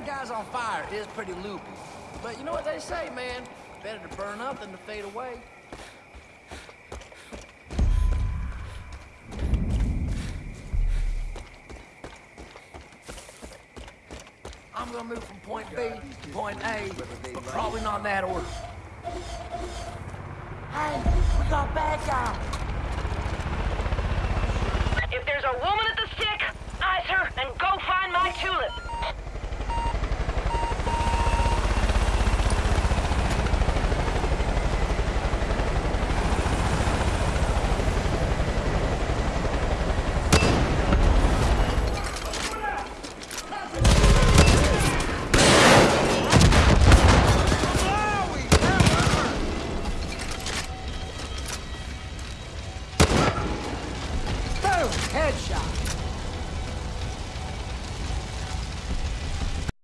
guys on fire is pretty loopy. But you know what they say, man? Better to burn up than to fade away. I'm gonna move from point B to point A, but probably not in that order. Hey, we got bad guy. Headshot.